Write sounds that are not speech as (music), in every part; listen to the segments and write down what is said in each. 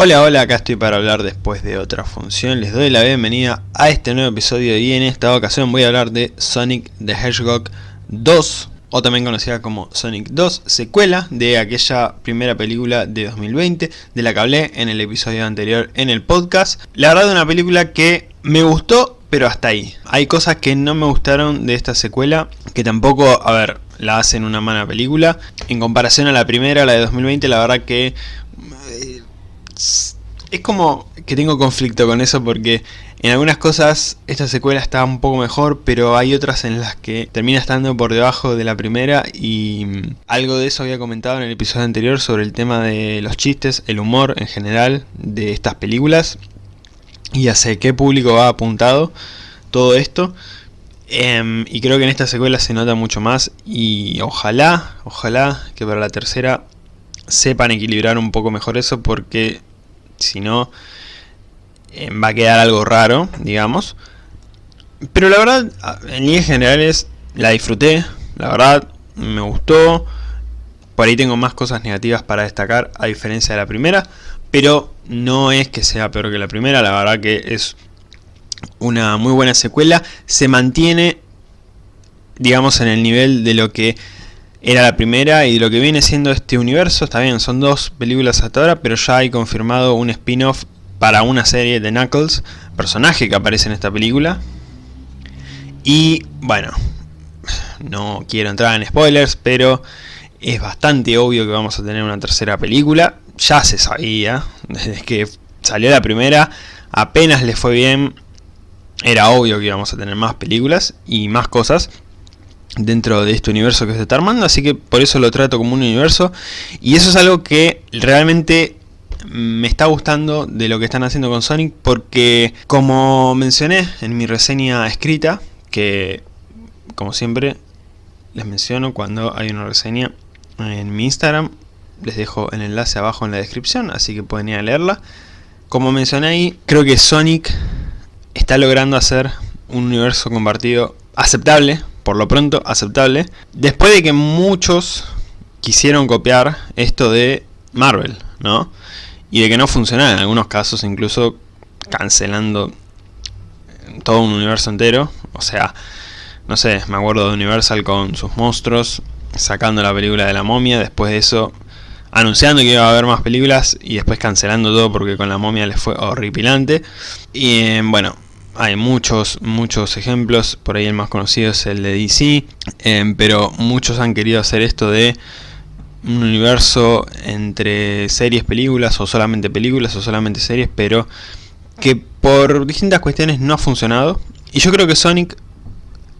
Hola, hola, acá estoy para hablar después de otra función. Les doy la bienvenida a este nuevo episodio y en esta ocasión voy a hablar de Sonic the Hedgehog 2 o también conocida como Sonic 2, secuela de aquella primera película de 2020 de la que hablé en el episodio anterior en el podcast. La verdad una película que me gustó, pero hasta ahí. Hay cosas que no me gustaron de esta secuela, que tampoco, a ver, la hacen una mala película. En comparación a la primera, la de 2020, la verdad que es como que tengo conflicto con eso porque en algunas cosas esta secuela está un poco mejor, pero hay otras en las que termina estando por debajo de la primera y algo de eso había comentado en el episodio anterior sobre el tema de los chistes, el humor en general de estas películas y hacia qué público va apuntado todo esto. Em, y creo que en esta secuela se nota mucho más y ojalá, ojalá que para la tercera sepan equilibrar un poco mejor eso porque si no eh, va a quedar algo raro, digamos. Pero la verdad, en líneas generales la disfruté, la verdad me gustó. Por ahí tengo más cosas negativas para destacar a diferencia de la primera, pero no es que sea peor que la primera, la verdad que es una muy buena secuela. Se mantiene, digamos, en el nivel de lo que era la primera y lo que viene siendo este universo, está bien, son dos películas hasta ahora, pero ya hay confirmado un spin-off para una serie de Knuckles, personaje que aparece en esta película. Y bueno, no quiero entrar en spoilers, pero es bastante obvio que vamos a tener una tercera película. Ya se sabía, (laughs) desde que salió la primera, apenas le fue bien, era obvio que íbamos a tener más películas y más cosas dentro de este universo que se está armando, así que por eso lo trato como un universo. Y eso es algo que realmente me está gustando de lo que están haciendo con Sonic, porque como mencioné en mi reseña escrita, que como siempre les menciono cuando hay una reseña en mi Instagram, les dejo el enlace abajo en la descripción, así que pueden ir a leerla. Como mencioné ahí, creo que Sonic está logrando hacer un universo compartido aceptable por lo pronto aceptable, después de que muchos quisieron copiar esto de Marvel, ¿no? Y de que no funcionara en algunos casos, incluso cancelando todo un universo entero. O sea, no sé, me acuerdo de Universal con sus monstruos, sacando la película de la momia, después de eso anunciando que iba a haber más películas y después cancelando todo porque con la momia les fue horripilante. Y eh, bueno, hay muchos, muchos ejemplos, por ahí el más conocido es el de DC, em, pero muchos han querido hacer esto de un universo entre series, películas, o solamente películas, o solamente series, pero que por distintas cuestiones no ha funcionado. Y yo creo que Sonic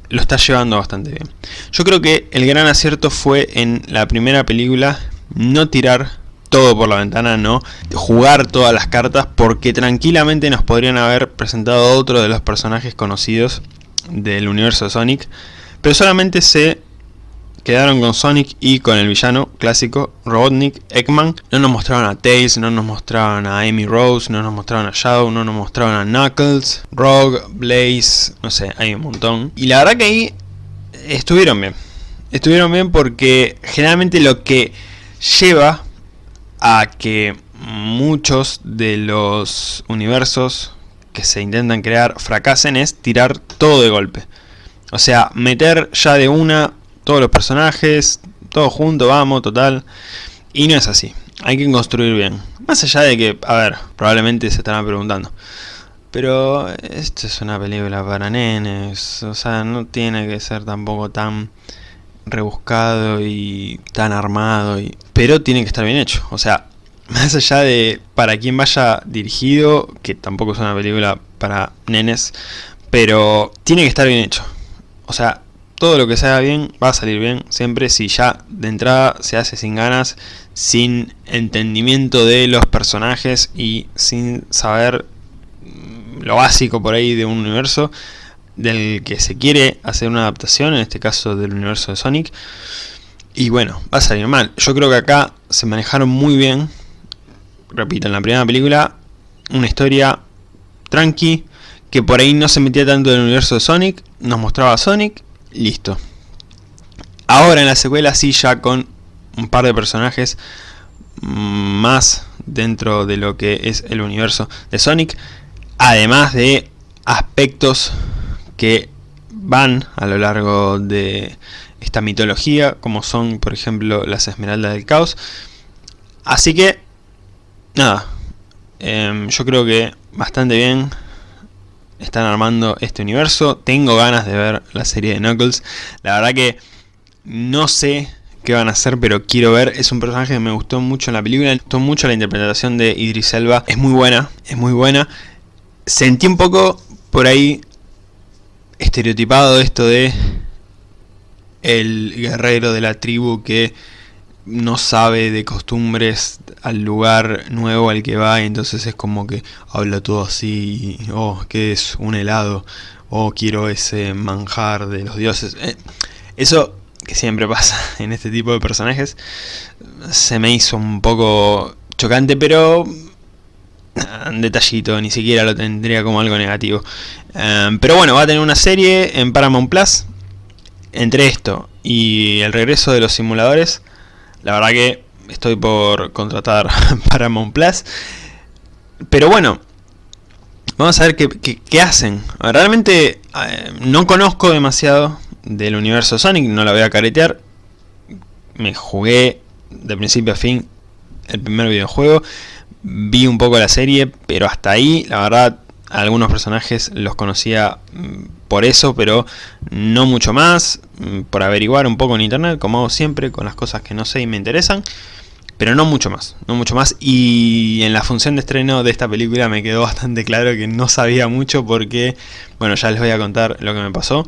lo está llevando bastante bien. Yo creo que el gran acierto fue en la primera película no tirar todo por la ventana, no jugar todas las cartas porque tranquilamente nos podrían haber presentado otro de los personajes conocidos del universo Sonic, pero solamente se quedaron con Sonic y con el villano clásico Robotnik, Eggman. No nos mostraron a Tails, no nos mostraron a Amy Rose, no nos mostraron a Shadow, no nos mostraron a Knuckles, Rogue, Blaze, no sé, hay un montón. Y la verdad que ahí estuvieron bien. Estuvieron bien porque generalmente lo que lleva a que muchos de los universos que se intentan crear fracasen es tirar todo de golpe. O sea, meter ya de una todos los personajes, todo junto, vamos, total. Y no es así. Hay que construir bien. Más allá de que, a ver, probablemente se estarán preguntando. Pero esto es una película para nenes. O sea, no tiene que ser tampoco tan rebuscado y tan armado, y, pero tiene que estar bien hecho. O sea, (laughs) más allá de para quien vaya dirigido, que tampoco es una película para nenes, pero tiene que estar bien hecho. O sea, todo lo que se haga bien va a salir bien, siempre si ya de entrada se hace sin ganas, sin entendimiento de los personajes y sin saber lo básico por ahí de un universo, del que se quiere hacer una adaptación, en este caso del universo de Sonic. Y bueno, va a salir mal. Yo creo que acá se manejaron muy bien. Repito, en la primera película, una historia tranqui, que por ahí no se metía tanto en el universo de Sonic, nos mostraba a Sonic, listo. Ahora en la secuela sí ya con un par de personajes más dentro de lo que es el universo de Sonic, además de aspectos que van a lo largo de esta mitología, como son por ejemplo las esmeraldas del caos. Así que, nada, em, yo creo que bastante bien están armando este universo. Tengo ganas de ver la serie de Knuckles. La verdad que no sé qué van a hacer, pero quiero ver. Es un personaje que me gustó mucho en la película. Me gustó mucho la interpretación de Idris Elba. Es muy buena, es muy buena. Sentí un poco por ahí estereotipado esto de el guerrero de la tribu que no sabe de costumbres al lugar nuevo al que va y entonces es como que habla todo así, oh, que es un helado, oh, quiero ese manjar de los dioses. Eh, eso que siempre pasa en este tipo de personajes se me hizo un poco chocante, pero detallito, ni siquiera lo tendría como algo negativo. Eh, pero bueno, va a tener una serie en Paramount Plus. Entre esto y el regreso de los simuladores, la verdad que estoy por contratar (laughs) Paramount Plus. Pero bueno, vamos a ver qué, hacen. Realmente eh, no conozco demasiado del universo Sonic, no la voy a caretear. Me jugué de principio a fin el primer videojuego. Vi un poco la serie, pero hasta ahí, la verdad, algunos personajes los conocía mm, por eso, pero no mucho más, mm, por averiguar un poco en internet, como hago siempre, con las cosas que no sé y me interesan, pero no mucho más, no mucho más, y en la función de estreno de esta película me quedó bastante claro que no sabía mucho porque, bueno, ya les voy a contar lo que me pasó.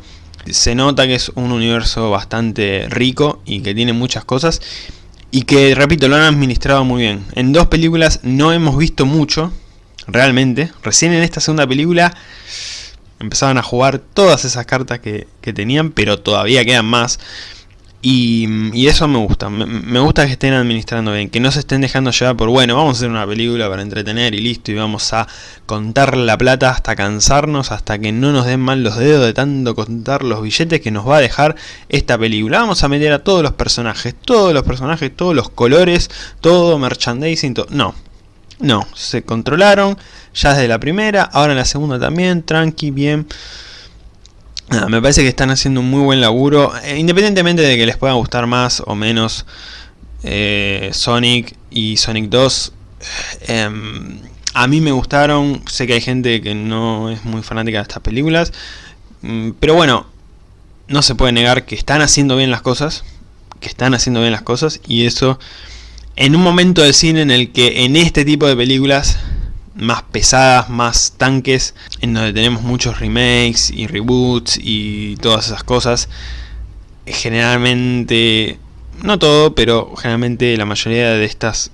Se nota que es un universo bastante rico y que tiene muchas cosas, y que, repito, lo han administrado muy bien. En dos películas no hemos visto mucho, realmente. Recién en esta segunda película empezaban a jugar todas esas cartas que, tenían, pero todavía quedan más. Y, eso me gusta, me, gusta que estén administrando bien, que no se estén dejando llevar por, bueno, vamos a hacer una película para entretener y listo, y vamos a contar la plata hasta cansarnos, hasta que no nos den mal los dedos de tanto contar los billetes que nos va a dejar esta película. Vamos a meter a todos los personajes, todos los personajes, todos los colores, todo merchandising. No, no, se controlaron ya desde la primera, ahora en la segunda también, tranqui, bien. Me parece que están haciendo un muy buen laburo, eh, independientemente de que les pueda gustar más o menos eh, Sonic y Sonic 2. Em, a mí me gustaron, sé que hay gente que no es muy fanática de estas películas, mm, pero bueno, no se puede negar que están haciendo bien las cosas, que están haciendo bien las cosas y eso en un momento del cine en el que en este tipo de películas más pesadas, más tanques, en donde tenemos muchos remakes y reboots y todas esas cosas, generalmente, no todo, pero generalmente la mayoría de estas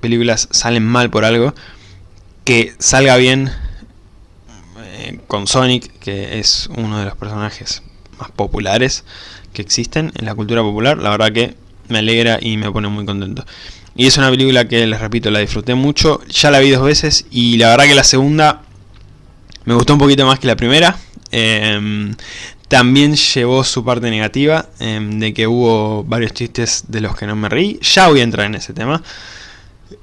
películas salen mal por algo, que salga bien eh, con Sonic, que es uno de los personajes más populares que existen en la cultura popular, la verdad que me alegra y me pone muy contento. Y es una película que, les repito, la disfruté mucho. Ya la vi dos veces y la verdad que la segunda me gustó un poquito más que la primera. Em, también llevó su parte negativa, em, de que hubo varios chistes de los que no me reí. Ya voy a entrar en ese tema.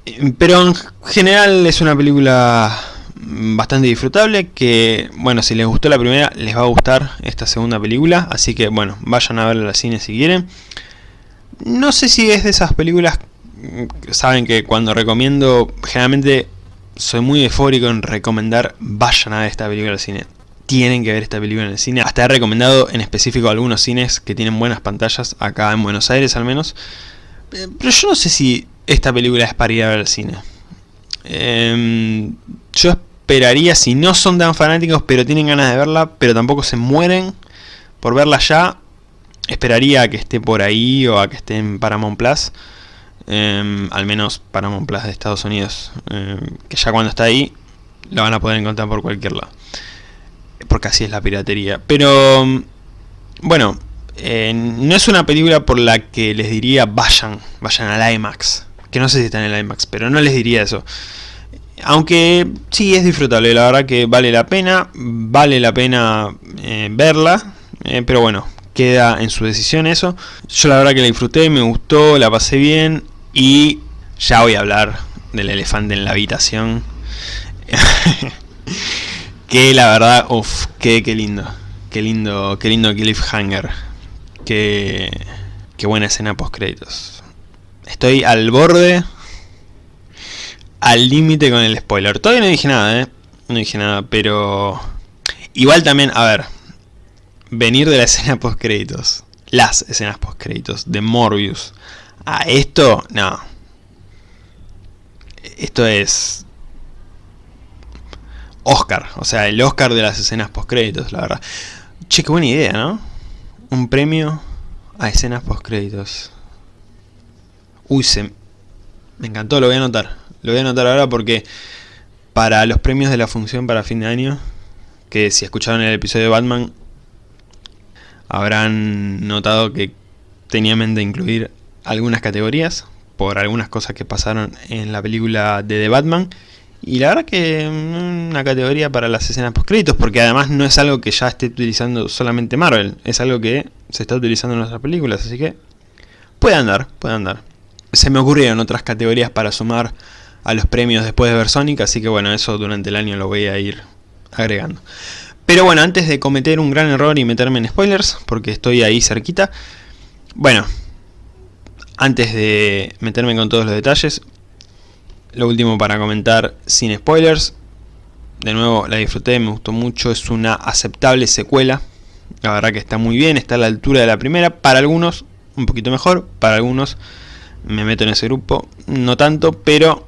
Em, pero en general es una película bastante disfrutable que, bueno, si les gustó la primera, les va a gustar esta segunda película. Así que, bueno, vayan a verla al cine si quieren. No sé si es de esas películas, saben que cuando recomiendo, generalmente soy muy eufórico en recomendar, vayan a ver esta película al cine. Tienen que ver esta película en el cine. Hasta he recomendado en específico algunos cines que tienen buenas pantallas, acá en Buenos Aires al menos. Eh, pero yo no sé si esta película es para ir a ver al cine. Em, yo esperaría, si no son tan fanáticos, pero tienen ganas de verla, pero tampoco se mueren por verla ya, esperaría a que esté por ahí o a que esté en Paramount Plus. Em, al menos Paramount Plus de Estados Unidos. Em, que ya cuando está ahí, la van a poder encontrar por cualquier lado. Porque así es la piratería. Pero, bueno, eh, no es una película por la que les diría vayan, vayan al IMAX. Que no sé si está en el IMAX, pero no les diría eso. Aunque sí es disfrutable, la verdad que vale la pena, vale la pena eh, verla, eh, pero bueno, queda en su decisión eso. Yo la verdad que la disfruté, me gustó, la pasé bien y ya voy a hablar del elefante en la habitación. (laughs) que la verdad, uff, qué, qué lindo. Qué lindo, qué lindo cliffhanger. Qué, qué buena escena post créditos. Estoy al borde, al límite con el spoiler. Todavía no dije nada, eh. No dije nada, pero... Igual también, a ver, venir de la escena post créditos, las escenas post créditos de Morbius a esto, no. Esto es Oscar, o sea, el Oscar de las escenas post créditos, la verdad. Che, qué buena idea, ¿no? Un premio a escenas post créditos. Uy, se... Me encantó, lo voy a anotar. Lo voy a anotar ahora porque para los premios de la función para fin de año, que si escucharon el episodio de Batman, habrán notado que tenía en mente incluir algunas categorías por algunas cosas que pasaron en la película de The Batman y la verdad que mm, una categoría para las escenas post créditos porque además no es algo que ya esté utilizando solamente Marvel, es algo que se está utilizando en nuestras películas, así que puede andar, puede andar. Se me ocurrieron otras categorías para sumar a los premios después de ver Sonic, así que bueno, eso durante el año lo voy a ir agregando. Pero bueno, antes de cometer un gran error y meterme en spoilers, porque estoy ahí cerquita, bueno, antes de meterme con todos los detalles, lo último para comentar sin spoilers, de nuevo la disfruté, me gustó mucho, es una aceptable secuela, la verdad que está muy bien, está a la altura de la primera, para algunos un poquito mejor, para algunos me meto en ese grupo, no tanto, pero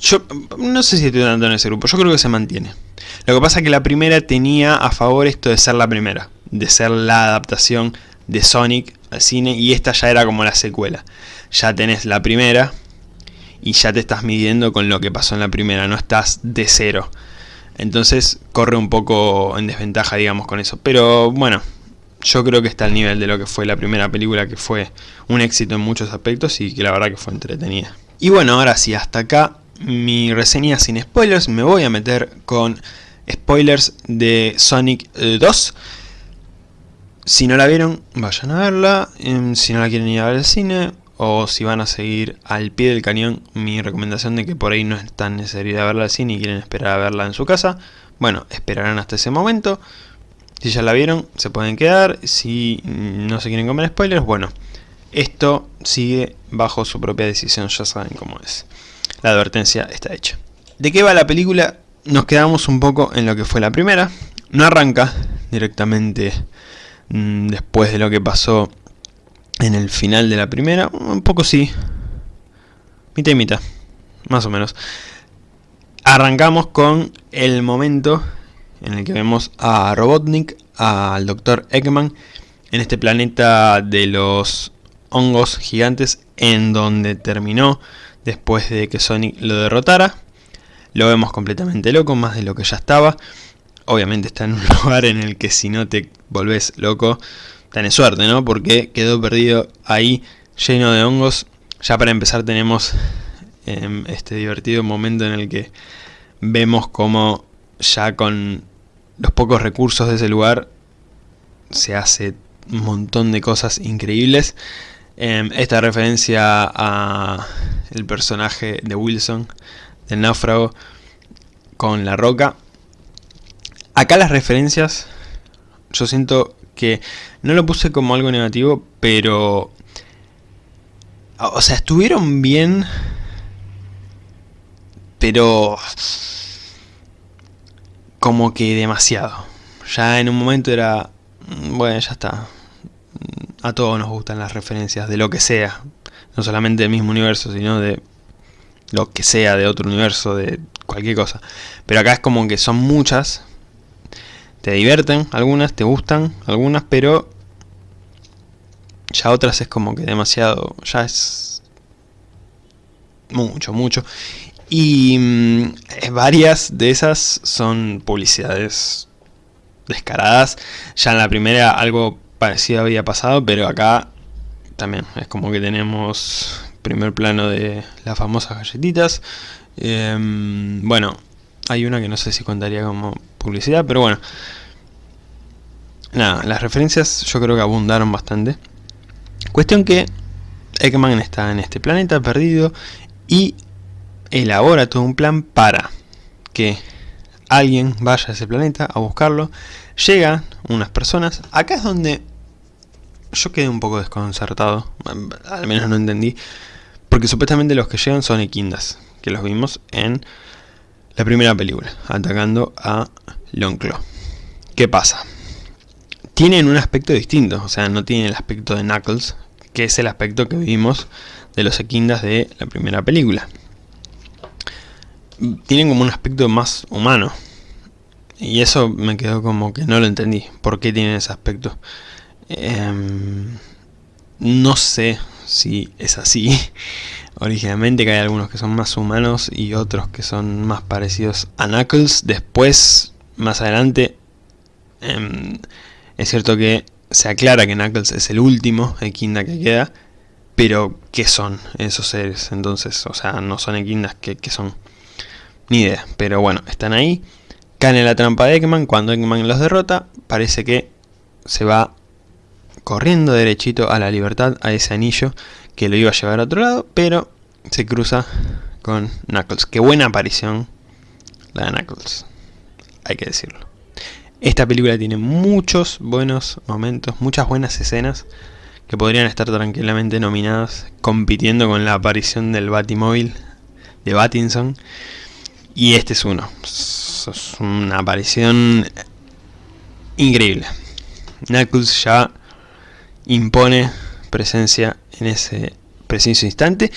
yo no sé si estoy tanto en ese grupo, yo creo que se mantiene. Lo que pasa es que la primera tenía a favor esto de ser la primera, de ser la adaptación de Sonic al cine y esta ya era como la secuela. Ya tenés la primera y ya te estás midiendo con lo que pasó en la primera, no estás de cero. Entonces corre un poco en desventaja digamos con eso. Pero bueno, yo creo que está al nivel de lo que fue la primera película que fue un éxito en muchos aspectos y que la verdad que fue entretenida. Y bueno, ahora sí, hasta acá mi reseña sin spoilers. Me voy a meter con spoilers de Sonic 2. Si no la vieron, vayan a verla. Em, si no la quieren ir a ver al cine, o si van a seguir al pie del cañón, mi recomendación de que por ahí no es tan necesario verla al cine y quieren esperar a verla en su casa, bueno, esperarán hasta ese momento. Si ya la vieron, se pueden quedar. Si no se quieren comer spoilers, bueno, esto sigue bajo su propia decisión, ya saben cómo es. La advertencia está hecha. ¿De qué va la película? Nos quedamos un poco en lo que fue la primera. No arranca directamente mm, después de lo que pasó en el final de la primera. Un poco sí. Mitad y mitad. Más o menos. Arrancamos con el momento en el que vemos a Robotnik, al Dr. Eggman, en este planeta de los hongos gigantes en donde terminó después de que Sonic lo derrotara. Lo vemos completamente loco, más de lo que ya estaba. Obviamente está en un (laughs) lugar en el que si no te volvés loco, tenés suerte, ¿no? Porque quedó perdido ahí, lleno de hongos. Ya para empezar tenemos em, este divertido momento en el que vemos como ya con los pocos recursos de ese lugar se hace un montón de cosas increíbles. Em, esta referencia a el personaje de Wilson, del náufrago, con la roca. Acá las referencias, yo siento que no lo puse como algo negativo, pero... O sea, estuvieron bien, pero... Como que demasiado. Ya en un momento era... Bueno, ya está a todos nos gustan las referencias de lo que sea, no solamente del mismo universo, sino de lo que sea, de otro universo, de cualquier cosa. Pero acá es como que son muchas, te divierten algunas, te gustan algunas, pero ya otras es como que demasiado, ya es mucho, mucho. Y mm, varias de esas son publicidades descaradas. Ya en la primera algo parecido había pasado, pero acá también es como que tenemos primer plano de las famosas galletitas. Em, bueno, hay una que no sé si contaría como publicidad, pero bueno. Nada, las referencias yo creo que abundaron bastante. Cuestión que Eggman está en este planeta perdido y elabora todo un plan para que alguien vaya a ese planeta a buscarlo. Llegan unas personas. Acá es donde yo quedé un poco desconcertado. Al menos no entendí. Porque supuestamente los que llegan son Equindas. Que los vimos en la primera película. Atacando a Longclaw. ¿Qué pasa? Tienen un aspecto distinto. O sea, no tienen el aspecto de Knuckles. Que es el aspecto que vimos de los Equindas de la primera película tienen como un aspecto más humano. Y eso me quedó como que no lo entendí. ¿Por qué tienen ese aspecto? Em, no sé si es así. Originalmente que hay algunos que son más humanos y otros que son más parecidos a Knuckles. Después, más adelante, em, es cierto que se aclara que Knuckles es el último Equinda que queda. Pero, ¿qué son esos seres? Entonces, o sea, no son Equindas, ¿qué, qué son? Ni idea, pero bueno, están ahí. Caen en la trampa de Eggman, cuando Eggman los derrota, parece que se va corriendo derechito a la libertad, a ese anillo que lo iba a llevar a otro lado, pero se cruza con Knuckles. Qué buena aparición la de Knuckles, hay que decirlo. Esta película tiene muchos buenos momentos, muchas buenas escenas que podrían estar tranquilamente nominadas, compitiendo con la aparición del Batimóvil de Batinson. Y este es uno. Es una aparición increíble. Knuckles ya impone presencia en ese preciso instante.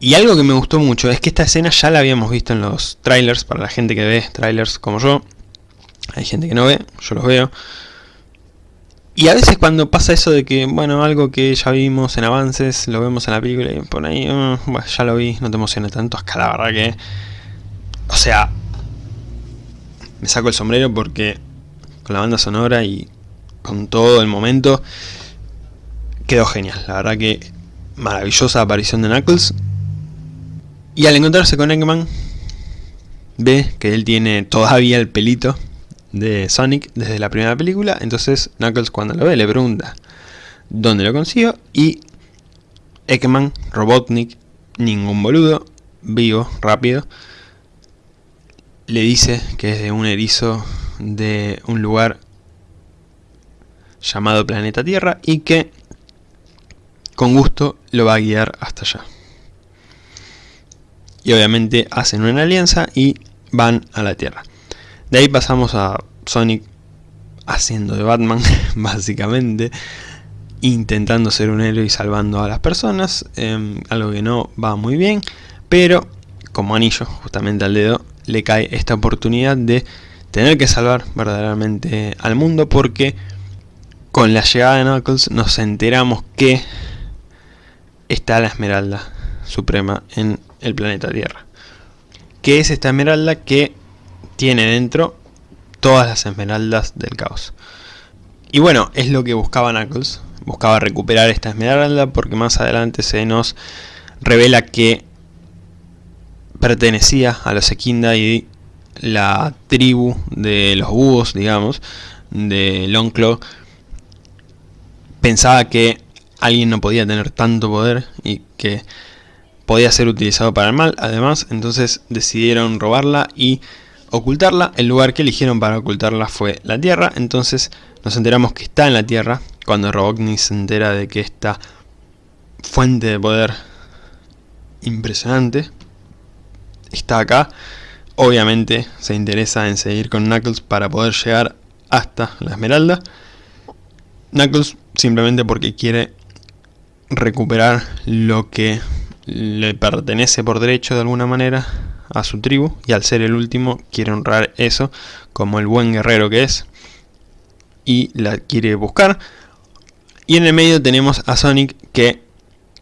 Y algo que me gustó mucho es que esta escena ya la habíamos visto en los trailers, para la gente que ve trailers como yo. Hay gente que no ve, yo los veo. Y a veces cuando pasa eso de que, bueno, algo que ya vimos en avances, lo vemos en la película y por ahí, bueno, ya lo vi, no te emociones tanto, es que la verdad que o sea, me saco el sombrero porque con la banda sonora y con todo el momento quedó genial. La verdad que maravillosa aparición de Knuckles. Y al encontrarse con Eggman, ve que él tiene todavía el pelito de Sonic desde la primera película. Entonces Knuckles cuando lo ve le pregunta dónde lo consiguió. Y Eggman, Robotnik, ningún boludo, vivo, rápido, le dice que es de un erizo de un lugar llamado Planeta Tierra y que con gusto lo va a guiar hasta allá. Y obviamente hacen una alianza y van a la Tierra. De ahí pasamos a Sonic haciendo de Batman, (laughs) básicamente, intentando ser un héroe y salvando a las personas, em, algo que no va muy bien, pero como anillo justamente al dedo le cae esta oportunidad de tener que salvar verdaderamente al mundo porque con la llegada de Knuckles nos enteramos que está la Esmeralda Suprema en el planeta Tierra. Que es esta Esmeralda que tiene dentro todas las Esmeraldas del caos. Y bueno, es lo que buscaba Knuckles. Buscaba recuperar esta Esmeralda porque más adelante se nos revela que pertenecía a los Equinda y la tribu de los búhos, digamos, de Longclaw, pensaba que alguien no podía tener tanto poder y que podía ser utilizado para el mal, además, entonces decidieron robarla y ocultarla. El lugar que eligieron para ocultarla fue la Tierra, entonces nos enteramos que está en la Tierra, cuando Robotnik se entera de que esta fuente de poder impresionante está acá. Obviamente se interesa en seguir con Knuckles para poder llegar hasta la Esmeralda. Knuckles simplemente porque quiere recuperar lo que le pertenece por derecho de alguna manera a su tribu y al ser el último quiere honrar eso como el buen guerrero que es y la quiere buscar y en el medio tenemos a Sonic que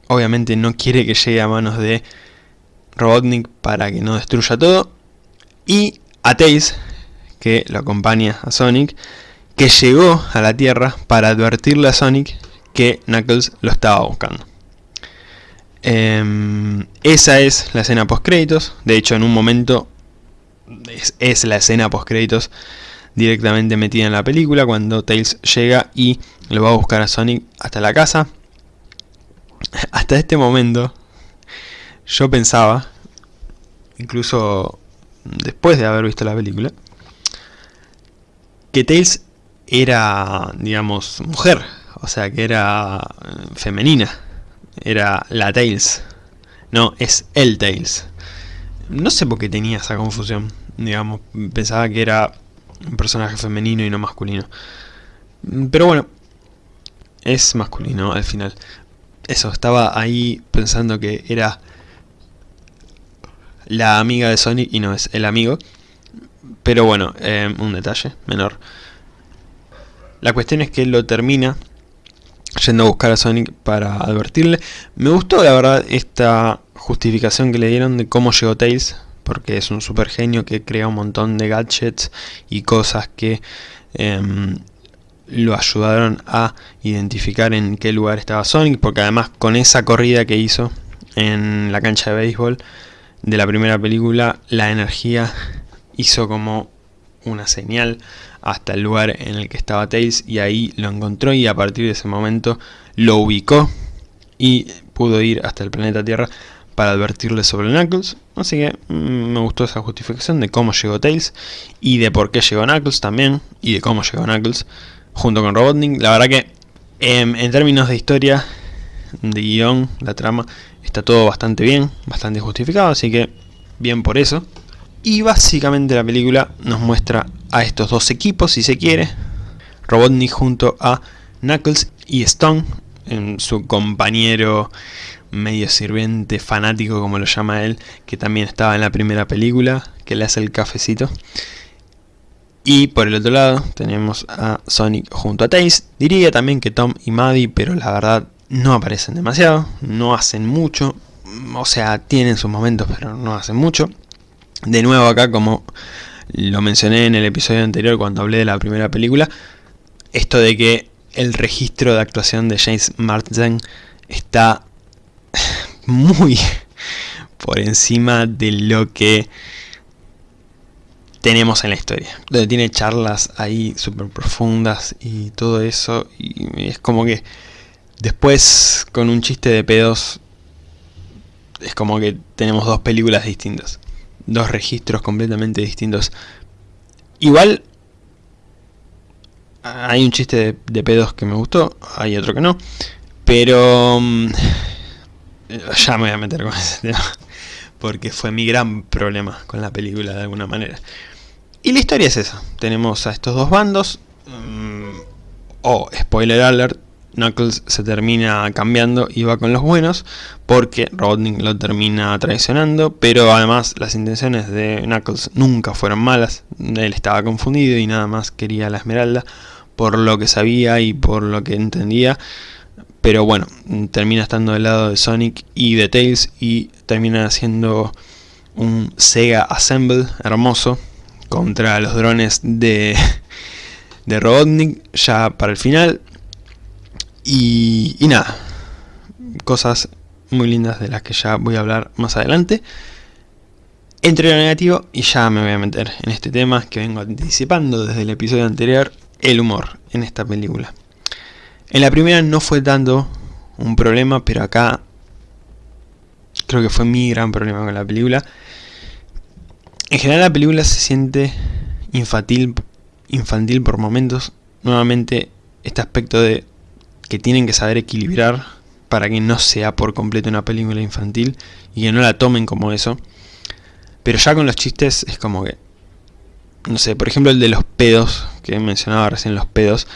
obviamente no quiere que llegue a manos de Robotnik para que no destruya todo. Y a Tails, que lo acompaña a Sonic, que llegó a la Tierra para advertirle a Sonic que Knuckles lo estaba buscando. Em, esa es la escena post créditos. De hecho, en un momento es, es la escena post créditos directamente metida en la película cuando Tails llega y lo va a buscar a Sonic hasta la casa. (laughs) Hasta este momento yo pensaba, incluso después de haber visto la película, que Tails era, digamos, mujer, o sea, que era eh, femenina, era la Tails, no, es el Tails. No sé por qué tenía esa confusión, digamos, pensaba que era un personaje femenino y no masculino. Pero bueno, es masculino al final. Eso, estaba ahí pensando que era la amiga de Sonic y no es el amigo. Pero bueno, eh, un detalle menor. La cuestión es que lo termina yendo a buscar a Sonic para advertirle. Me gustó la verdad esta justificación que le dieron de cómo llegó Tails, porque es un super genio que crea un montón de gadgets y cosas que em, lo ayudaron a identificar en qué lugar estaba Sonic, porque además con esa corrida que hizo en la cancha de béisbol de la primera película, la energía hizo como una señal hasta el lugar en el que estaba Tails y ahí lo encontró y a partir de ese momento lo ubicó y pudo ir hasta el planeta Tierra para advertirle sobre Knuckles, así que mm, me gustó esa justificación de cómo llegó Tails y de por qué llegó Knuckles también y de cómo llegó Knuckles junto con Robotnik. La verdad que em, en términos de historia, de guion, la trama, está todo bastante bien, bastante justificado, así que bien por eso. Y básicamente la película nos muestra a estos dos equipos, si se quiere. Robotnik junto a Knuckles y Stone, en su compañero medio sirviente, fanático como lo llama él, que también estaba en la primera película, que le hace el cafecito. Y por el otro lado tenemos a Sonic junto a Tails. Diría también que Tom y Maddie, pero la verdad no aparecen demasiado, no hacen mucho. O sea, tienen sus momentos, pero no hacen mucho. De nuevo acá, como lo mencioné en el episodio anterior cuando hablé de la primera película, esto de que el registro de actuación de James Marsden está (laughs) muy por encima de lo que tenemos en la historia. Donde tiene charlas ahí súper profundas y todo eso. Y es como que después con un chiste de pedos es como que tenemos dos películas distintas. Dos registros completamente distintos. Igual hay un chiste de, pedos que me gustó, hay otro que no. Pero mm, ya me voy a meter con ese tema. (laughs) Porque fue mi gran problema con la película de alguna manera. Y la historia es esa. Tenemos a estos dos bandos. Mm, o, spoiler alert, Knuckles se termina cambiando y va con los buenos porque Robotnik lo termina traicionando, pero además las intenciones de Knuckles nunca fueron malas, él estaba confundido y nada más quería la esmeralda por lo que sabía y por lo que entendía, pero bueno, termina estando del lado de Sonic y de Tails y termina haciendo un Sega Assemble hermoso contra los drones de, (laughs) de Robotnik ya para el final. Y, y nada, cosas muy lindas de las que ya voy a hablar más adelante. Entre lo negativo, y ya me voy a meter en este tema que vengo anticipando desde el episodio anterior, el humor en esta película. En la primera no fue tanto un problema, pero acá creo que fue mi gran problema con la película. En general la película se siente infantil, infantil por momentos. Nuevamente este aspecto de que tienen que saber equilibrar para que no sea por completo una película infantil y que no la tomen como eso. Pero ya con los chistes es como que... No sé, por ejemplo el de los pedos, que mencionaba recién los pedos.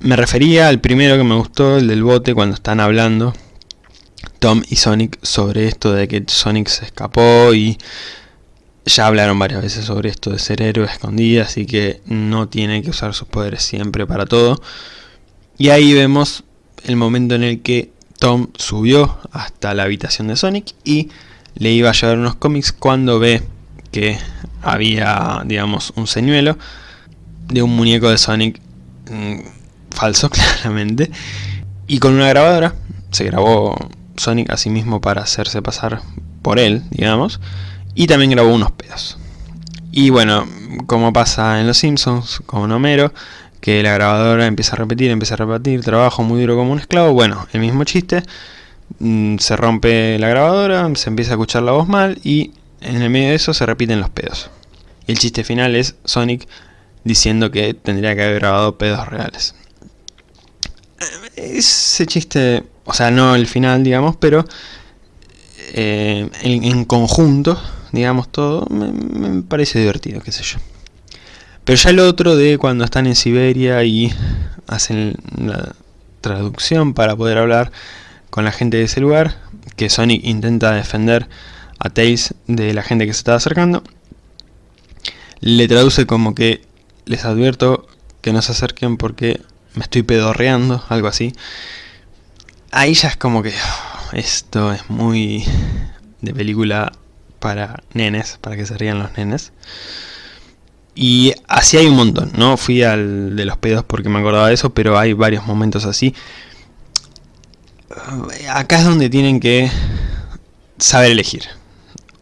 Me refería al primero que me gustó, el del bote, cuando están hablando Tom y Sonic sobre esto de que Sonic se escapó y ya hablaron varias veces sobre esto de ser héroe escondido, así que no tiene que usar sus poderes siempre para todo. Y ahí vemos el momento en el que Tom subió hasta la habitación de Sonic y le iba a llevar unos cómics cuando ve que había, digamos, un señuelo de un muñeco de Sonic mm, falso, (laughs) claramente, y con una grabadora se grabó Sonic a sí mismo para hacerse pasar por él, digamos, y también grabó unos pedos. Y bueno, como pasa en Los Simpsons, con Homero, que la grabadora empieza a repetir, empieza a repetir, trabajo muy duro como un esclavo, bueno, el mismo chiste, mm, se rompe la grabadora, se empieza a escuchar la voz mal y en el medio de eso se repiten los pedos. Y el chiste final es Sonic diciendo que tendría que haber grabado pedos reales. Ese chiste, o sea, no el final, digamos, pero eh, en, conjunto, digamos todo, me, parece divertido, qué sé yo. Pero ya el otro de cuando están en Siberia y hacen la traducción para poder hablar con la gente de ese lugar, que Sonic intenta defender a Tails de la gente que se está acercando, le traduce como que les advierto que no se acerquen porque me estoy pedorreando, algo así. Ahí ya es como que oh, esto es muy de película para nenes, para que se rían los nenes. Y así hay un montón, ¿no? Fui al de los pedos porque me acordaba de eso, pero hay varios momentos así. Acá es donde tienen que saber elegir.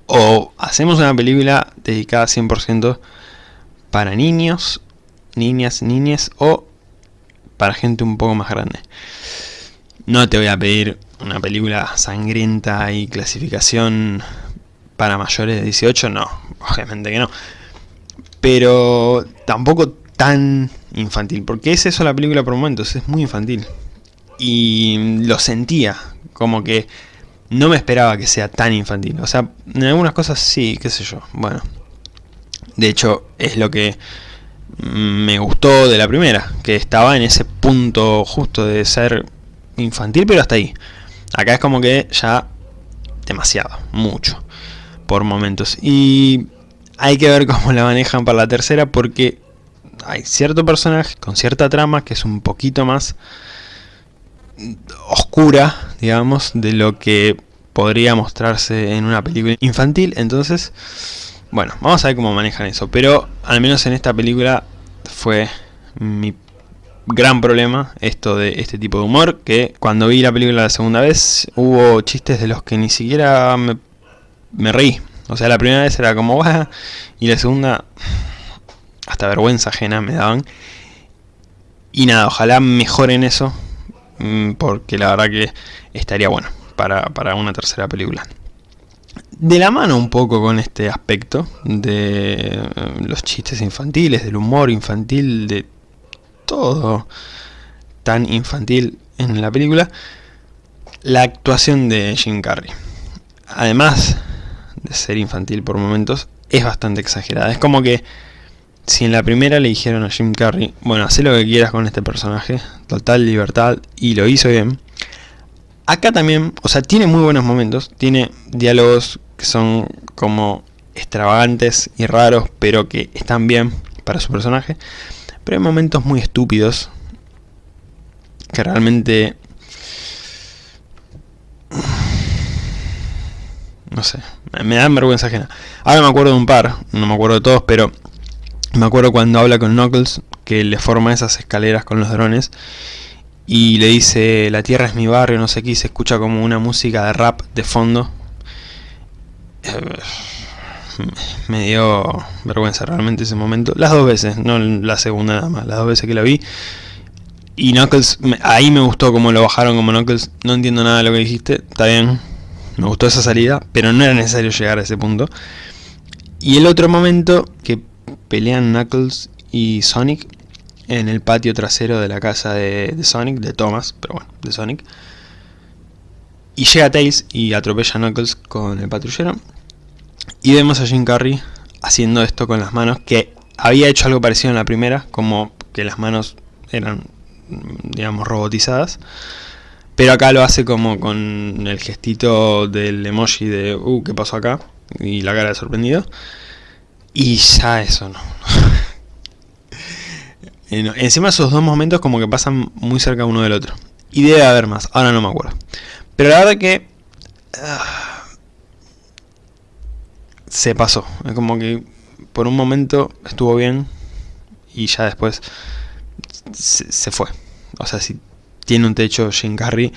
O hacemos una película dedicada 100% para niños, niñas, niñes o para gente un poco más grande. No te voy a pedir una película sangrienta y clasificación para mayores de 18, no, obviamente que no. Pero tampoco tan infantil, porque es eso la película por momentos, es muy infantil. Y lo sentía, como que no me esperaba que sea tan infantil. O sea, en algunas cosas sí, qué sé yo, bueno. De hecho, es lo que me gustó de la primera, que estaba en ese punto justo de ser infantil, pero hasta ahí. Acá es como que ya demasiado, mucho, por momentos. Y hay que ver cómo la manejan para la tercera, porque hay cierto personaje con cierta trama que es un poquito más oscura, digamos, de lo que podría mostrarse en una película infantil. Entonces bueno, vamos a ver cómo manejan eso. Pero al menos en esta película fue mi gran problema esto de este tipo de humor. Que cuando vi la película la segunda vez hubo chistes de los que ni siquiera me, reí. O sea, la primera vez era como va y la segunda hasta vergüenza ajena me daban. Y nada, ojalá mejoren eso. Mm, porque la verdad que estaría bueno para, para una tercera película de la mano un poco con este aspecto de eh, los chistes infantiles, del humor infantil, de todo tan infantil en la película, la actuación de Jim Carrey. Además de ser infantil por momentos, es bastante exagerada. Es como que si en la primera le dijeron a Jim Carrey, bueno, haz lo que quieras con este personaje, total libertad, y lo hizo bien, Acá también, o sea, tiene muy buenos momentos, tiene diálogos que son como extravagantes y raros, pero que están bien para su personaje. Pero hay momentos muy estúpidos que realmente... No sé, me dan vergüenza ajena. Ahora me acuerdo de un par, no me acuerdo de todos, pero me acuerdo cuando habla con Knuckles, que le forma esas escaleras con los drones y le dice la tierra es mi barrio, no sé qué, y se escucha como una música de rap de fondo. Eh, me dio vergüenza realmente ese momento. Las dos veces, no la segunda nada más, las dos veces que la vi. Y Knuckles, ahí me gustó como lo bajaron como Knuckles. No entiendo nada de lo que dijiste, está bien. Me gustó esa salida, pero no era necesario llegar a ese punto. Y el otro momento que pelean Knuckles y Sonic en el patio trasero de la casa de, Sonic, de Thomas, pero bueno, de Sonic. Y llega Tails y atropella a Knuckles con el patrullero. Y vemos a Jim Carrey haciendo esto con las manos, que había hecho algo parecido en la primera, como que las manos eran, digamos, robotizadas. Pero acá lo hace como con el gestito del emoji de, uh, ¿qué pasó acá? Y la cara de sorprendido. Y ya eso no. (laughs) Encima esos dos momentos como que pasan muy cerca uno del otro. Y debe haber más, ahora no me acuerdo. Pero la verdad que... Ah, se pasó. Es como que por un momento estuvo bien y ya después se, fue. O sea, si tiene un techo Jim Carrey,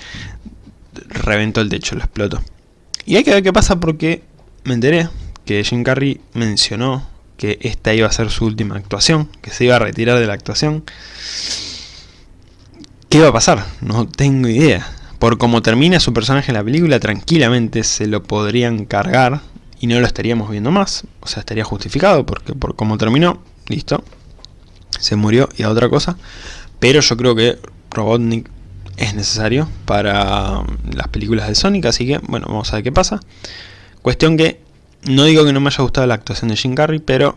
reventó el techo, lo explotó. Y hay que ver qué pasa porque me enteré que Jim Carrey mencionó que esta iba a ser su última actuación, que se iba a retirar de la actuación. ¿Qué va a pasar? No tengo idea. Por cómo termina su personaje en la película, tranquilamente se lo podrían cargar y no lo estaríamos viendo más, o sea, estaría justificado porque por cómo terminó, listo, se murió y a otra cosa, pero yo creo que Robotnik es necesario para las películas de Sonic, así que bueno, vamos a ver qué pasa. Cuestión que, no digo que no me haya gustado la actuación de Jim Carrey, pero...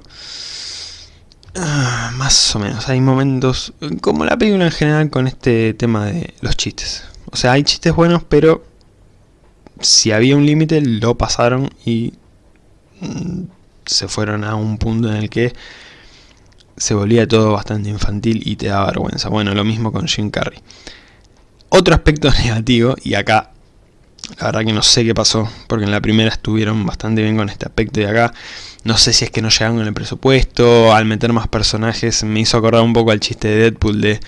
Ah, más o menos, hay momentos, como la película en general, con este tema de los chistes. O sea, hay chistes buenos, pero si había un límite, lo pasaron y mm, se fueron a un punto en el que se volvía todo bastante infantil y te da vergüenza. Bueno, lo mismo con Jim Carrey. Otro aspecto (laughs) negativo, y acá la verdad que no sé qué pasó, porque en la primera estuvieron bastante bien con este aspecto y acá no sé si es que no llegaron con el presupuesto, al meter más personajes me hizo acordar un poco al chiste de Deadpool de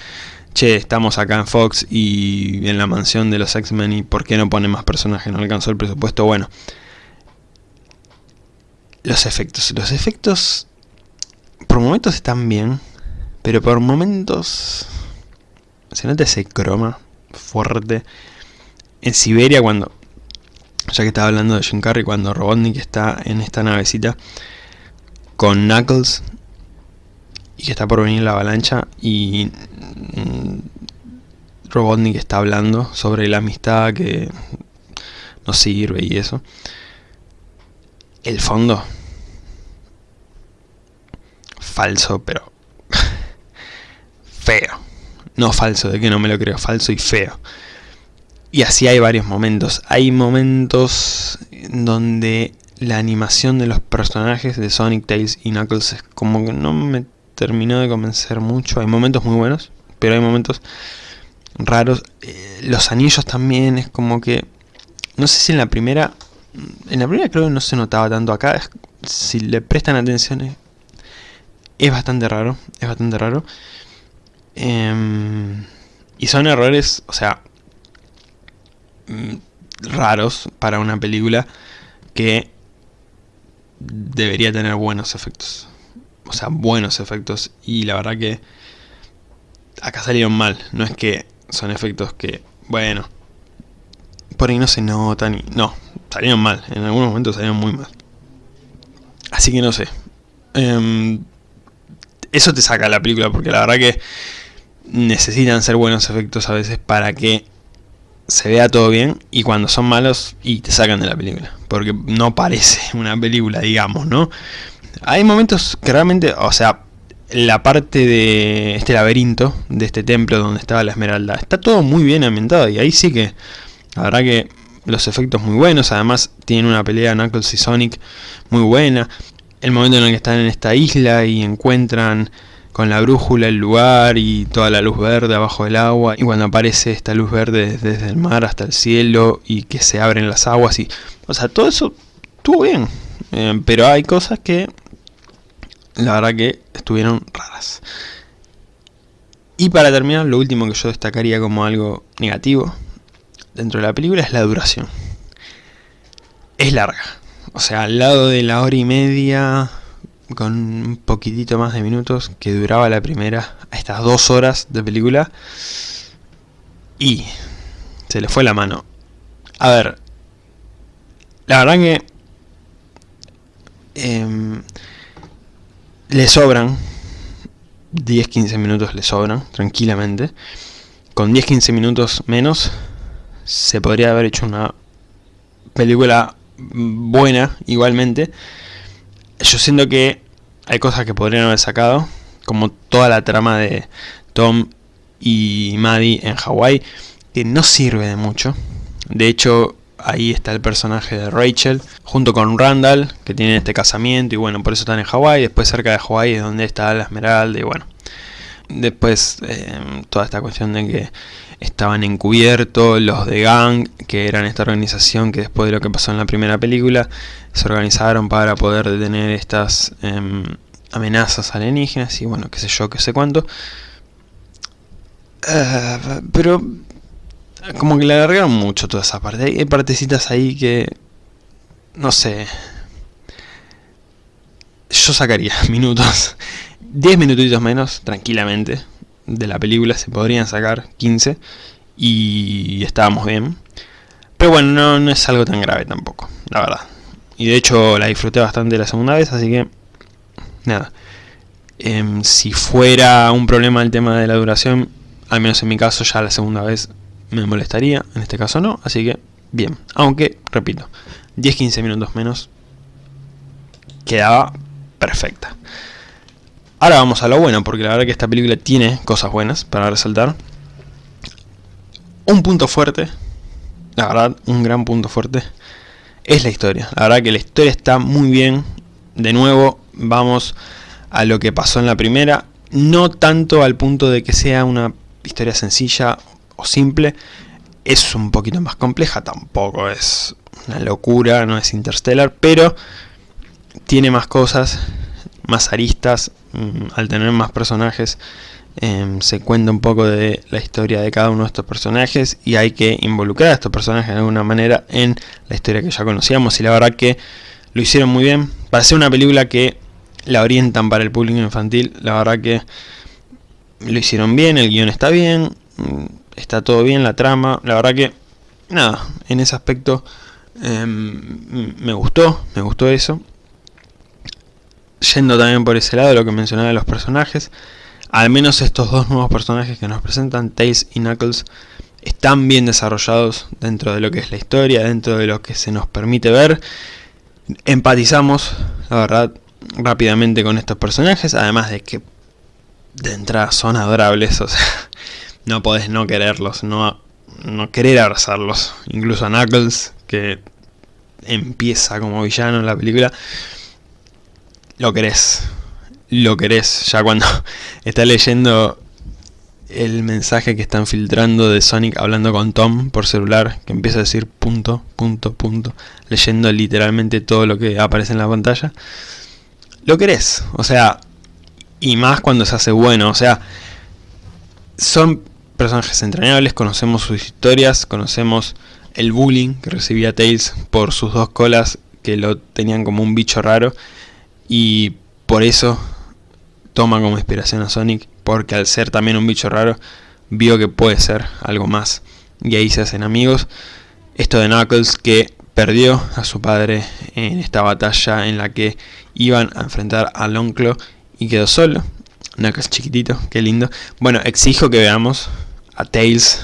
che, estamos acá en Fox y en la mansión de los X-Men y por qué no pone más personajes, no alcanzó el presupuesto, bueno. Los efectos, los efectos por momentos están bien, pero por momentos se nota ese croma fuerte. En Siberia cuando, ya que estaba hablando de Jim Carrey, cuando Robotnik está en esta navecita con Knuckles y que está por venir la avalancha y mm, Robotnik está hablando sobre la amistad que no sirve y eso. El fondo falso, pero (laughs) feo. No falso, de que no me lo creo, falso y feo. Y así hay varios momentos. Hay momentos donde la animación de los personajes de Sonic, Tails y Knuckles es como que no me terminó de convencer mucho. Hay momentos muy buenos, pero hay momentos raros. Eh, los anillos también es como que... No sé si en la primera... En la primera creo que no se notaba tanto acá. si le prestan atención es bastante raro, es bastante raro. Em, y son errores, o sea, mm, raros para una película que debería tener buenos efectos. O sea, buenos efectos. Y la verdad que acá salieron mal. No es que son efectos que, bueno, por ahí no se notan. No, salieron mal. En algunos momentos salieron muy mal. Así que no sé. Em, eso te saca la película, porque la verdad que necesitan ser buenos efectos a veces para que se vea todo bien y cuando son malos y te sacan de la película. Porque no parece (laughs) una película digamos no hay momentos que realmente o sea la parte de este laberinto de este templo donde estaba la esmeralda está todo muy bien ambientado y ahí sí que la verdad que los efectos muy buenos. Además tienen una pelea Knuckles y Sonic muy buena. El momento en el que están en esta isla y encuentran con la brújula el lugar y toda la luz verde abajo del agua. Y cuando aparece esta luz verde desde el mar hasta el cielo y que se abren las aguas y o sea todo eso estuvo bien. Eh, pero hay cosas que la verdad que estuvieron raras. Y para terminar lo último que yo destacaría como algo negativo dentro de la película es la duración. Es larga. O sea, al lado de la hora y media, con un poquitito más de minutos que duraba la primera, a estas dos horas de película. Y se le fue la mano. A ver, la verdad que eh, le sobran 10-15 minutos, le sobran tranquilamente. Con 10-15 minutos menos se podría haber hecho una película buena igualmente. Yo siento que hay cosas que podrían haber sacado, como toda la trama de Tom y Maddie en Hawái, que no sirve de mucho. De hecho, ahí está el personaje de Rachel, junto con Randall, que tiene este casamiento, y bueno, por eso están en Hawái. Después cerca de Hawái es donde está la Esmeralda, y bueno. Después eh, toda esta cuestión de que estaban encubiertos los de Gang, que eran esta organización que después de lo que pasó en la primera película, se organizaron para poder detener estas em, amenazas alienígenas y bueno, qué sé yo, qué sé cuánto. Uh, pero como que le alargaron mucho toda esa parte. Hay partecitas ahí que... No sé. Yo sacaría (laughs) minutos. 10 minutitos menos, tranquilamente de la película se podrían sacar 15 y estábamos bien. Pero bueno, no, es algo tan grave tampoco, la verdad. y de hecho la disfruté bastante la segunda vez, así que nada. Em, si fuera un problema el tema de la duración, al menos en mi caso ya la segunda vez me molestaría, en este caso no, así que bien. Aunque, repito, 10-15 minutos menos quedaba perfecta. Ahora vamos a lo bueno, porque la verdad que esta película tiene cosas buenas para resaltar. Un punto fuerte, la verdad, un gran punto fuerte, es la historia. La verdad que la historia está muy bien. De nuevo, vamos a lo que pasó en la primera. No tanto al punto de que sea una historia sencilla o simple. Es un poquito más compleja, tampoco es una locura, no es Interstellar, pero tiene más cosas, más aristas, mm, al tener más personajes em, se cuenta un poco de la historia de cada uno de estos personajes y hay que involucrar a estos personajes de alguna manera en la historia que ya conocíamos y la verdad que lo hicieron muy bien. Para ser una película que la orientan para el público infantil, la verdad que lo hicieron bien, el guion está bien, mm, está todo bien, la trama, la verdad que nada, en ese aspecto em, me gustó, me gustó eso yendo también por ese lado, lo que mencionaba de los personajes, al menos estos dos nuevos personajes que nos presentan, Tails y Knuckles, están bien desarrollados dentro de lo que es la historia, dentro de lo que se nos permite ver. Empatizamos, la verdad, rápidamente con estos personajes, además de que de entrada son adorables, (laughs) o sea, no podés no quererlos, no, no querer abrazarlos. Incluso a Knuckles, que empieza como villano en la película, lo querés. Lo querés. Ya cuando (laughs) está leyendo el mensaje que están filtrando de Sonic hablando con Tom por celular, que empieza a decir punto, punto, punto, leyendo literalmente todo lo que aparece en la pantalla. Lo querés. O sea, y más cuando se hace bueno. O sea, son personajes entrañables, conocemos sus historias, conocemos el bullying que recibía Tails por sus dos colas que lo tenían como un bicho raro y por eso toma como inspiración a Sonic, porque al ser también un bicho raro, vio que puede ser algo más. Y ahí se hacen amigos. Esto de Knuckles que perdió a su padre en esta batalla en la que iban a enfrentar al Onclo y quedó solo. Knuckles chiquitito, qué lindo. Bueno, exijo que veamos a Tails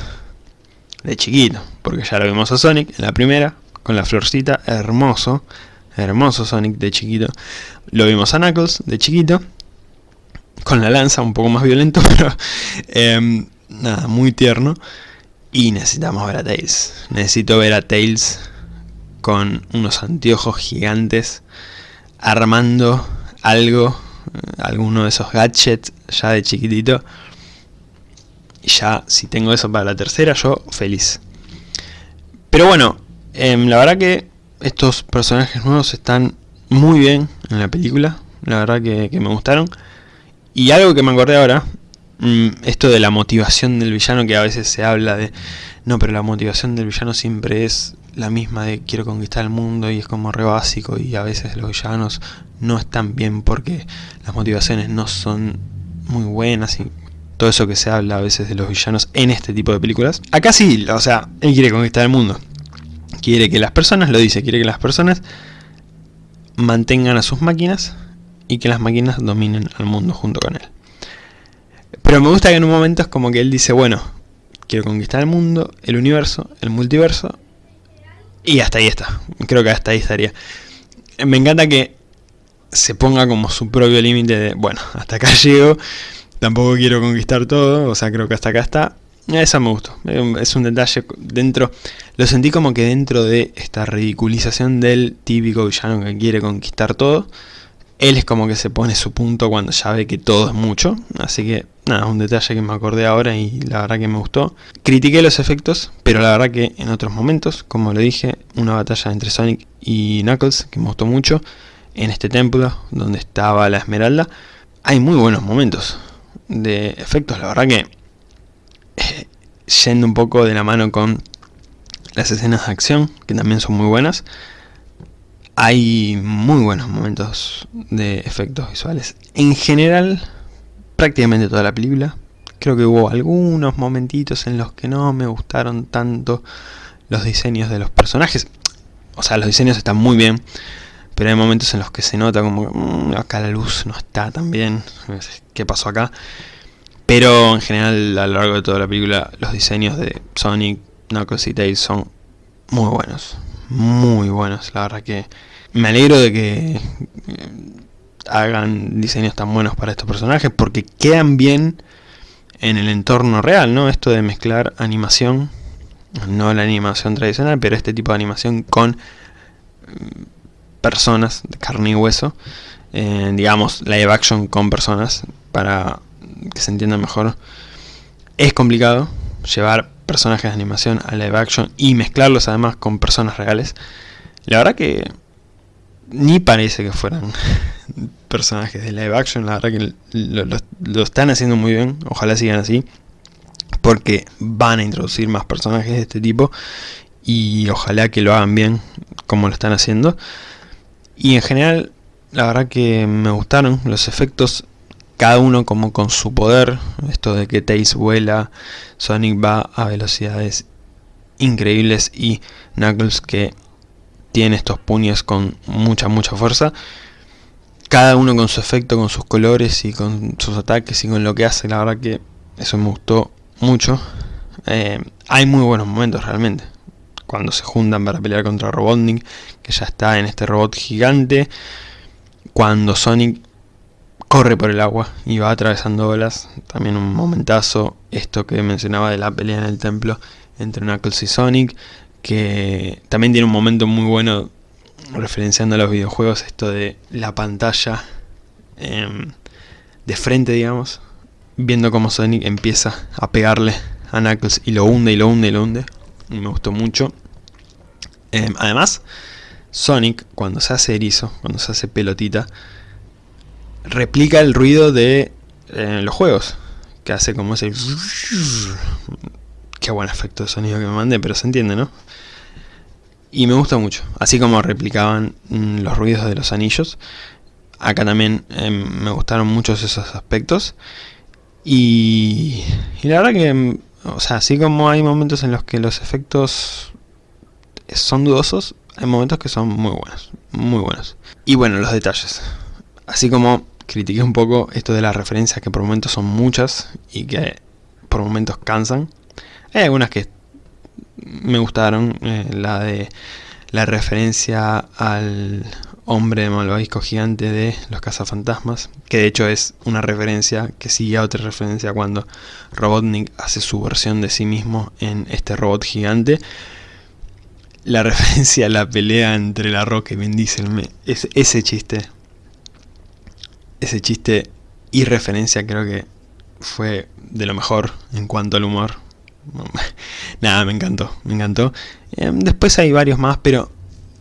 de chiquito, porque ya lo vimos a Sonic en la primera, con la florcita, hermoso. Hermoso Sonic de chiquito. Lo vimos a Knuckles de chiquito. Con la lanza, un poco más violento, (laughs) pero em, nada, muy tierno. Y necesitamos ver a Tails. Necesito ver a Tails con unos anteojos gigantes armando algo, alguno de esos gadgets ya de chiquitito. Y ya, si tengo eso para la tercera, yo feliz. Pero bueno, em, la verdad que estos personajes nuevos están muy bien en la película, la verdad que, me gustaron. Y algo que me acordé ahora, mm, esto de la motivación del villano, que a veces se habla de... No, pero la motivación del villano siempre es la misma de quiero conquistar el mundo y es como re básico y a veces los villanos no están bien porque las motivaciones no son muy buenas y todo eso que se habla a veces de los villanos en este tipo de películas. Acá sí, o sea, él quiere conquistar el mundo. Quiere que las personas, lo dice, quiere que las personas mantengan a sus máquinas y que las máquinas dominen al mundo junto con él. Pero me gusta que en un momento es como que él dice, bueno, quiero conquistar el mundo, el universo, el multiverso, y hasta ahí está. Creo que hasta ahí estaría. Me encanta que se ponga como su propio límite de, bueno, hasta acá (laughs) llego, tampoco quiero conquistar todo, o sea, creo que hasta acá está, esa me gustó. Es un detalle dentro. Lo sentí como que dentro de esta ridiculización del típico villano que quiere conquistar todo. Él es como que se pone su punto cuando ya ve que todo es mucho. Así que nada, un detalle que me acordé ahora y la verdad que me gustó. Critiqué los efectos, pero la verdad que en otros momentos, como lo dije, una batalla entre Sonic y Knuckles que me gustó mucho. En este templo donde estaba la esmeralda. Hay muy buenos momentos de efectos, la verdad que yendo un poco de la mano con las escenas de acción, que también son muy buenas. Hay muy buenos momentos de efectos visuales. En general, prácticamente toda la película. Creo que hubo algunos momentitos en los que no me gustaron tanto los diseños de los personajes. O sea, los diseños están muy bien. pero hay momentos en los que se nota como mmm, acá la luz no está tan bien, ¿qué pasó acá? Pero en general a lo largo de toda la película los diseños de Sonic, Knuckles y Tails son muy buenos, muy buenos, la verdad que me alegro de que eh, hagan diseños tan buenos para estos personajes porque quedan bien en el entorno real, ¿no? Esto de mezclar animación, no la animación tradicional, pero este tipo de animación con mm, personas de carne y hueso, eh, digamos live action con personas para que se entienda mejor. Es complicado llevar personajes de animación a live action y mezclarlos además con personas reales. La verdad que ni parece que fueran (laughs) personajes de live action, la verdad que lo, están haciendo muy bien, ojalá sigan así, porque van a introducir más personajes de este tipo y ojalá que lo hagan bien como lo están haciendo. Y en general, la verdad que me gustaron los efectos, cada uno como con su poder, esto de que Tails vuela, Sonic va a velocidades increíbles y Knuckles que tiene estos puños con mucha mucha fuerza cada uno con su efecto, con sus colores y con sus ataques y con lo que hace, la verdad que eso me gustó mucho. Eh, hay muy buenos momentos realmente. Cuando se juntan para pelear contra Robotnik, que ya está en este robot gigante. Cuando Sonic corre por el agua y va atravesando olas. También un momentazo. Esto que mencionaba de la pelea en el templo entre Knuckles y Sonic. Que también tiene un momento muy bueno referenciando a los videojuegos, esto de la pantalla em, de frente, digamos, viendo cómo Sonic empieza a pegarle a Knuckles y lo hunde y lo hunde y lo hunde. Me gustó mucho. Em, además, Sonic, cuando se hace erizo, cuando se hace pelotita, replica el ruido de eh, los juegos. Que hace como ese... Qué buen efecto de sonido que me mandé, pero se entiende, ¿no? y me gusta mucho, así como replicaban mm, los ruidos de los anillos. Acá también em, me gustaron muchos esos aspectos. Y, y, la verdad que, em, o sea, así como hay momentos en los que los efectos son dudosos, hay momentos que son muy buenos, muy buenos. Y bueno, los detalles. Así como critiqué un poco esto de las referencias que por momentos son muchas y que por momentos cansan. Hay algunas que me gustaron, eh, la de la referencia al hombre malvavisco gigante de los cazafantasmas, que de hecho es una referencia que sigue a otra referencia cuando Robotnik hace su versión de sí mismo en este robot gigante. La referencia a la pelea entre la roca y Vin es, ese chiste, ese chiste y referencia creo que fue de lo mejor en cuanto al humor (laughs) Nada, me encantó, me encantó. Em, después hay varios más, pero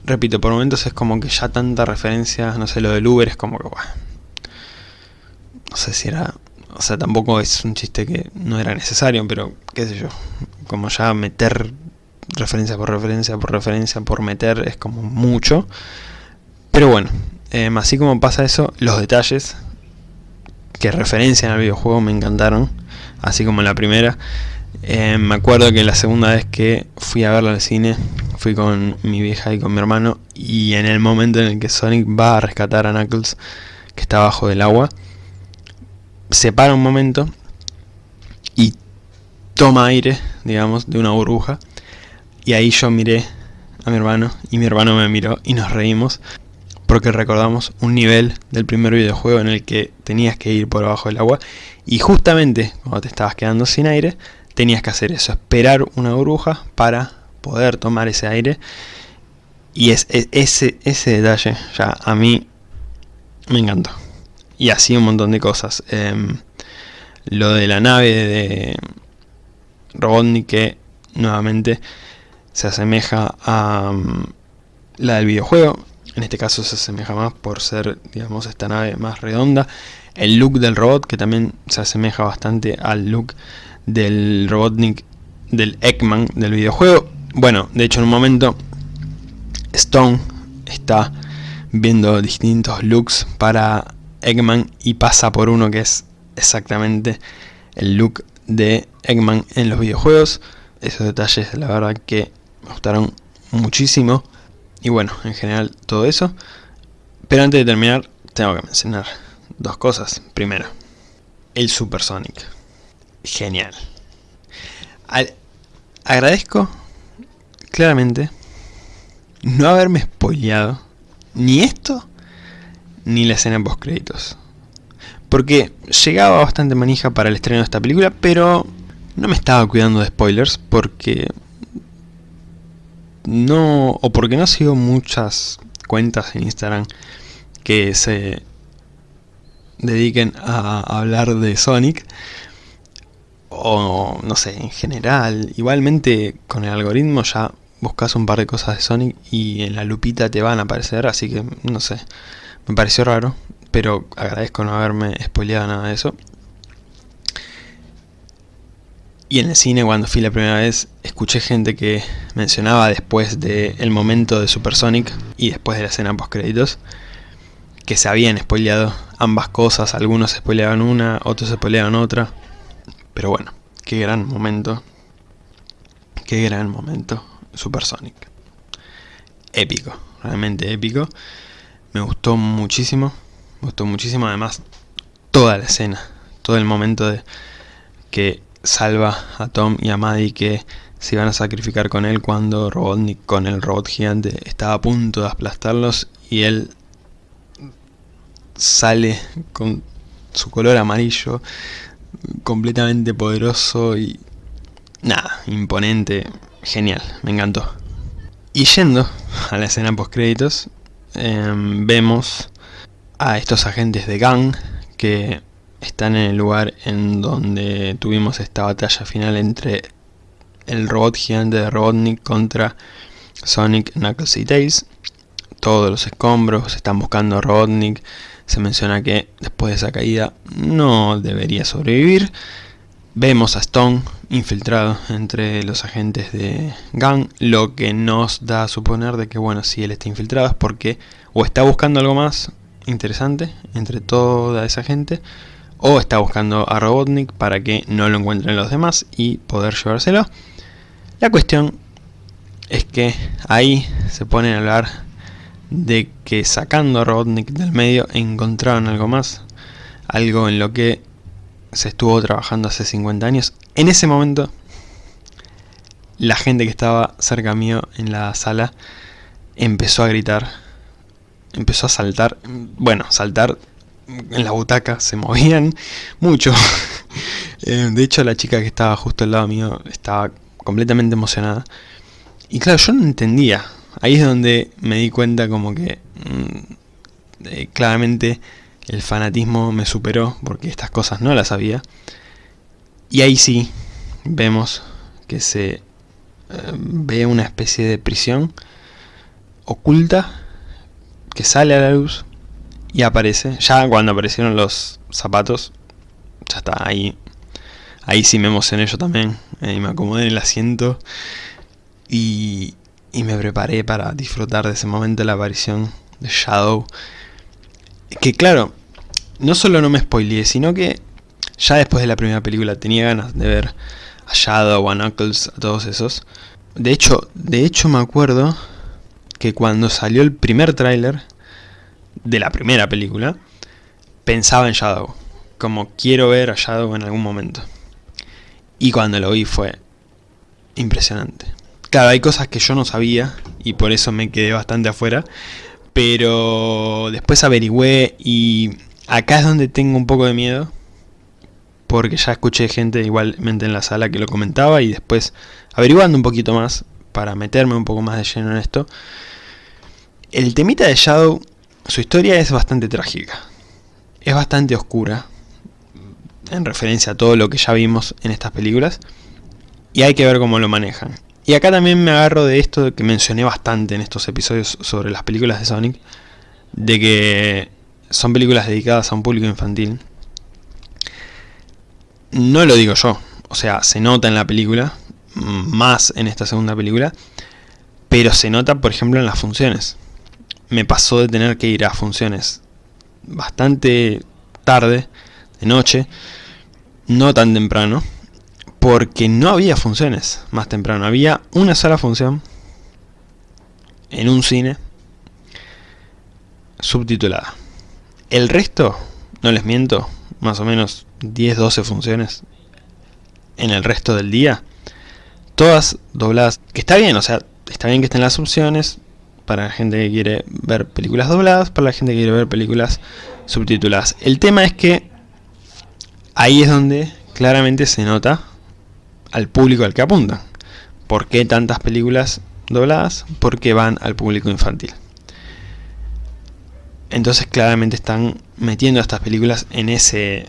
repito, por momentos es como que ya tanta referencia, no sé, lo del Uber es como que, bueno, no sé si era, o sea, tampoco es un chiste que no era necesario, pero qué sé yo, como ya meter referencia por referencia por referencia por meter es como mucho. Pero bueno, em, así como pasa eso, los detalles que referencian al videojuego me encantaron, así como en la primera. Eh, me acuerdo que la segunda vez que fui a verlo al cine fui con mi vieja y con mi hermano y en el momento en el que Sonic va a rescatar a Knuckles que está bajo del agua se para un momento y toma aire, digamos, de una burbuja y ahí yo miré a mi hermano y mi hermano me miró y nos reímos porque recordamos un nivel del primer videojuego en el que tenías que ir por abajo del agua y justamente cuando te estabas quedando sin aire tenías que hacer eso, esperar una burbuja para poder tomar ese aire. Y es, ese, ese detalle ya a mí me encantó. Y así un montón de cosas. Em, lo de la nave de Robotnik que nuevamente se asemeja a mm, la del videojuego. En este caso se asemeja más por ser, digamos, esta nave más redonda. El look del robot que también se asemeja bastante al look del Robotnik, del Eggman del videojuego. Bueno, de hecho en un momento Stone está viendo distintos looks para Eggman y pasa por uno que es exactamente el look de Eggman en los videojuegos. Esos detalles la verdad que me gustaron muchísimo. Y bueno, en general todo eso. Pero antes de terminar, tengo que mencionar dos cosas. Primero, el Super Sonic. Genial. agradezco claramente no haberme spoileado ni esto ni la escena post créditos. Porque llegaba bastante manija para el estreno de esta película, pero no me estaba cuidando de spoilers porque no o porque no sigo muchas cuentas en Instagram que se dediquen a hablar de Sonic o no sé, en general, igualmente con el algoritmo ya buscas un par de cosas de Sonic y en la lupita te van a aparecer, así que no sé, me pareció raro, pero agradezco no haberme spoileado nada de eso. Y en el cine cuando fui la primera vez escuché gente que mencionaba después del momento de Supersonic y después de la escena post créditos que se habían spoileado ambas cosas, algunos spoileaban una, otros spoileaban otra. Pero bueno, qué gran momento. Qué gran momento. Supersonic. Épico, realmente épico. Me gustó muchísimo. Me gustó muchísimo además toda la escena. Todo el momento de que salva a Tom y a Maddie que se iban a sacrificar con él cuando Robotnik con el robot gigante estaba a punto de aplastarlos y él sale con su color amarillo, completamente poderoso y nada, imponente, genial, me encantó. Y yendo a la escena post créditos, em, vemos a estos agentes de Gang que están en el lugar en donde tuvimos esta batalla final entre el robot gigante de Robotnik contra Sonic, Knuckles y Tails. Todos los escombros están buscando a Robotnik se menciona que después de esa caída no debería sobrevivir. Vemos a Stone infiltrado entre los agentes de Gang, lo que nos da a suponer de que bueno, si él está infiltrado es porque o está buscando algo más interesante entre toda esa gente, o está buscando a Robotnik para que no lo encuentren los demás y poder llevárselo. La cuestión es que ahí se ponen a hablar de que sacando a Robotnik del medio encontraron algo más, algo en lo que se estuvo trabajando hace 50 años. En ese momento, la gente que estaba cerca mío en la sala empezó a gritar, empezó a saltar, bueno, saltar en la butaca, se movían mucho. (laughs) Eh, de hecho, la chica que estaba justo al lado mío estaba completamente emocionada. Y claro, yo no entendía ahí es donde me di cuenta como que mm, eh, claramente el fanatismo me superó porque estas cosas no las sabía. Y ahí sí vemos que se eh, ve una especie de prisión oculta que sale a la luz y aparece. Ya cuando aparecieron los zapatos, ya está ahí. Ahí sí me emocioné yo también. y me acomodé en el asiento. Y, y me preparé para disfrutar de ese momento de la aparición de Shadow. Que claro, no solo no me spoileé, sino que ya después de la primera película tenía ganas de ver a Shadow, a Knuckles, a todos esos. De hecho, de hecho me acuerdo que cuando salió el primer tráiler de la primera película, pensaba en Shadow. Como quiero ver a Shadow en algún momento. Y cuando lo vi fue impresionante. Claro, hay cosas que yo no sabía y por eso me quedé bastante afuera. Pero después averigüé y acá es donde tengo un poco de miedo. Porque ya escuché gente igualmente en la sala que lo comentaba y después averiguando un poquito más para meterme un poco más de lleno en esto. El temita de Shadow, su historia es bastante trágica. Es bastante oscura. En referencia a todo lo que ya vimos en estas películas. Y hay que ver cómo lo manejan. Y acá también me agarro de esto que mencioné bastante en estos episodios sobre las películas de Sonic, de que son películas dedicadas a un público infantil. No lo digo yo, o sea, se nota en la película, más en esta segunda película, pero se nota por ejemplo en las funciones. Me pasó de tener que ir a funciones bastante tarde, de noche, no tan temprano, porque no había funciones más temprano. Había una sola función en un cine subtitulada. El resto, no les miento, más o menos 10-12 funciones en el resto del día, todas dobladas, que está bien, o sea, está bien que estén las opciones para la gente que quiere ver películas dobladas, para la gente que quiere ver películas subtituladas. El tema es que ahí es donde claramente se nota al público al que apuntan. ¿Por qué tantas películas dobladas? Porque van al público infantil. Entonces claramente están metiendo a estas películas en ese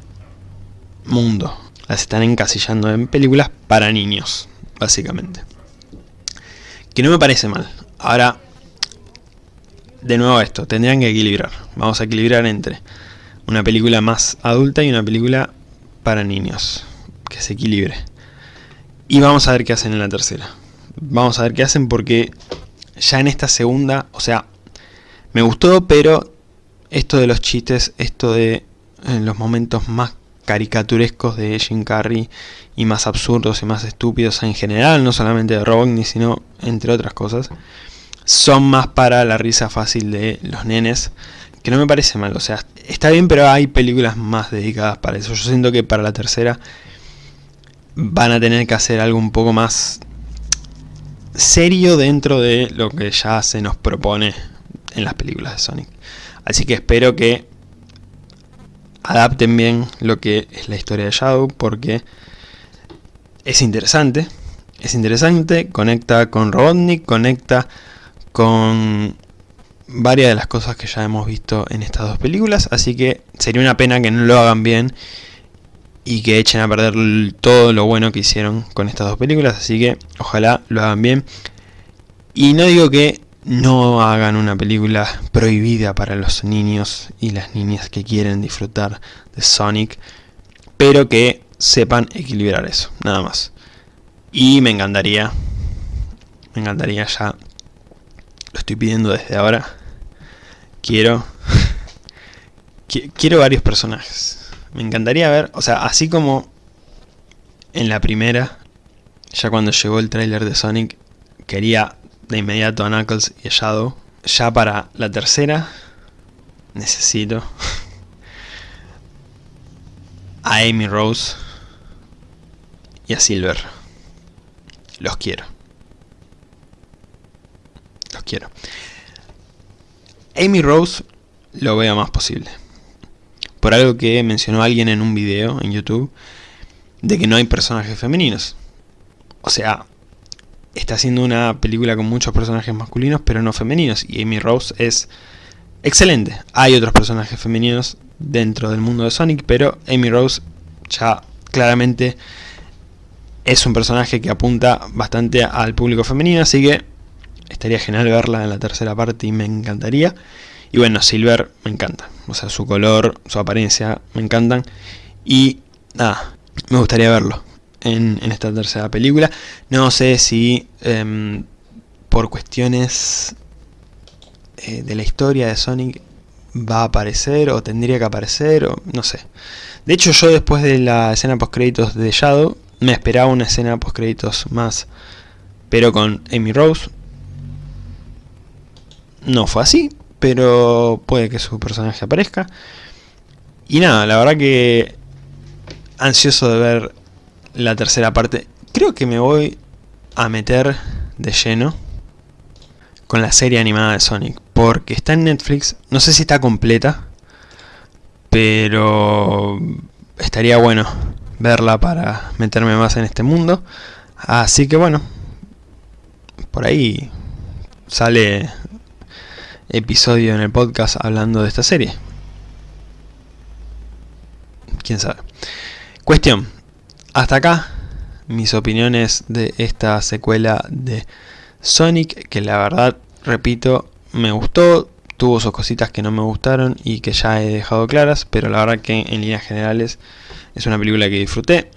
mundo. Las están encasillando en películas para niños, básicamente. Que no me parece mal. Ahora, de nuevo esto, tendrían que equilibrar. Vamos a equilibrar entre una película más adulta y una película para niños. Que se equilibre. Y vamos a ver qué hacen en la tercera. Vamos a ver qué hacen porque ya en esta segunda, o sea, me gustó, pero esto de los chistes, esto de en los momentos más caricaturescos de Jim Carrey y más absurdos y más estúpidos en general, no solamente de Robotnik, sino entre otras cosas, son más para la risa fácil de los nenes, que no me parece mal, o sea, está bien, pero hay películas más dedicadas para eso. Yo siento que para la tercera van a tener que hacer algo un poco más serio dentro de lo que ya se nos propone en las películas de Sonic. Así que espero que adapten bien lo que es la historia de Shadow porque es interesante. Es interesante, conecta con Robotnik, conecta con varias de las cosas que ya hemos visto en estas dos películas, así que sería una pena que no lo hagan bien y que echen a perder todo lo bueno que hicieron con estas dos películas, así que ojalá lo hagan bien. Y no digo que no hagan una película prohibida para los niños y las niñas que quieren disfrutar de Sonic, pero que sepan equilibrar eso, nada más. Y me encantaría, me encantaría ya, estoy pidiendo desde ahora, quiero, (laughs) quiero varios personajes. Me encantaría ver, o sea, así como en la primera, ya cuando llegó el tráiler de Sonic, quería de inmediato a Knuckles y a Shadow. Ya para la tercera necesito (laughs) a Amy Rose y a Silver. Los quiero. Los quiero. Amy Rose lo veo más posible. Por algo que mencionó alguien en un video en YouTube, de que no hay personajes femeninos. O sea, está haciendo una película con muchos personajes masculinos, pero no femeninos. Y Amy Rose es excelente. Hay otros personajes femeninos dentro del mundo de Sonic, pero Amy Rose ya claramente es un personaje que apunta bastante al público femenino, así que estaría genial verla en la tercera parte y me encantaría. Y bueno, Silver me encanta, o sea, su color, su apariencia me encantan. Y nada, me gustaría verlo en, esta tercera película. No sé si em, por cuestiones eh, de la historia de Sonic va a aparecer o tendría que aparecer o no sé. De hecho yo después de la escena post créditos de Shadow me esperaba una escena post créditos más pero con Amy Rose. No fue así, pero puede que su personaje aparezca. Y nada, la verdad que ansioso de ver la tercera parte. Creo que me voy a meter de lleno con la serie animada de Sonic. Porque está en Netflix. No sé si está completa. Pero estaría bueno verla para meterme más en este mundo. Así que bueno. Por ahí sale episodio en el podcast hablando de esta serie. Quién sabe. Cuestión. Hasta acá mis opiniones de esta secuela de Sonic, que la verdad, repito, me gustó, tuvo sus cositas que no me gustaron y que ya he dejado claras, pero la verdad que en líneas generales es una película que disfruté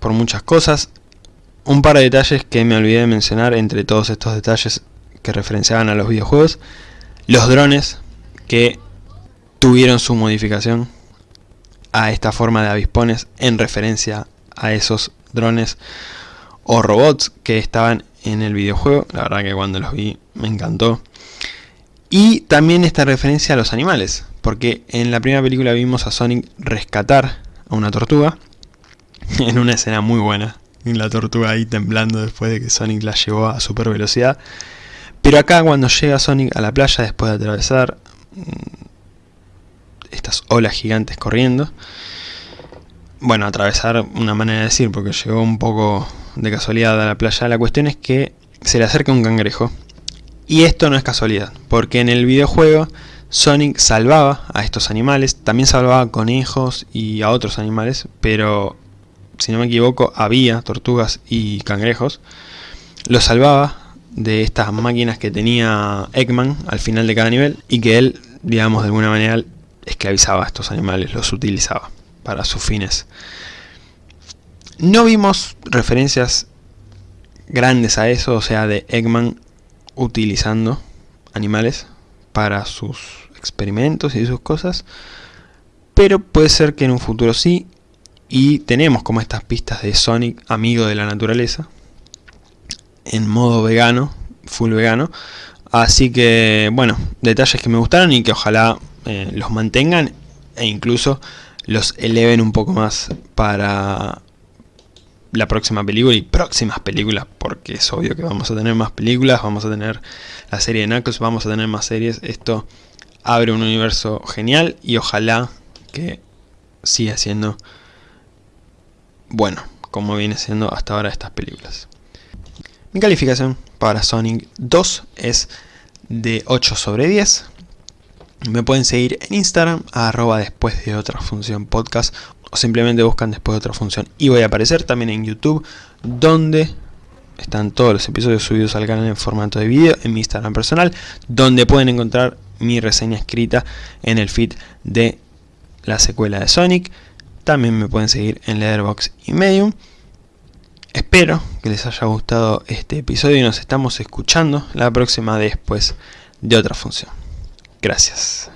por muchas cosas. Un par de detalles que me olvidé de mencionar entre todos estos detalles que referenciaban a los videojuegos. Los drones que tuvieron su modificación a esta forma de avispones en referencia a esos drones o robots que estaban en el videojuego. La verdad que cuando los vi me encantó. Y también esta referencia a los animales, porque en la primera película vimos a Sonic rescatar a una tortuga, (laughs) en una escena muy buena, en la tortuga ahí temblando después de que Sonic la llevó a super velocidad. Pero acá cuando llega Sonic a la playa después de atravesar mm, estas olas gigantes corriendo, bueno, atravesar una manera de decir, porque llegó un poco de casualidad a la playa, la cuestión es que se le acerca un cangrejo. Y esto no es casualidad, porque en el videojuego Sonic salvaba a estos animales, también salvaba a conejos y a otros animales, pero si no me equivoco había tortugas y cangrejos. Los salvaba de estas máquinas que tenía Eggman al final de cada nivel y que él, digamos de alguna manera, esclavizaba a estos animales, los utilizaba para sus fines. No vimos referencias grandes a eso, o sea, de Eggman utilizando animales para sus experimentos y sus cosas, pero puede ser que en un futuro sí, y tenemos como estas pistas de Sonic, amigo de la naturaleza, en modo vegano, full vegano, así que bueno, detalles que me gustaron y que ojalá eh, los mantengan e incluso los eleven un poco más para la próxima película y próximas películas, porque es obvio que vamos a tener más películas, vamos a tener la serie de Knuckles, vamos a tener más series, esto abre un universo genial y ojalá que siga siendo bueno, como viene siendo hasta ahora estas películas. Mi calificación para Sonic 2 es de 8 sobre 10. Me pueden seguir en Instagram, arroba después de otra función podcast, o simplemente buscan después de otra función. Y voy a aparecer también en YouTube, donde están todos los episodios subidos al canal en formato de video, en mi Instagram personal, donde pueden encontrar mi reseña escrita en el feed de la secuela de Sonic. También me pueden seguir en Letterboxd y Medium. Espero que les haya gustado este episodio y nos estamos escuchando la próxima después de otra función. Gracias.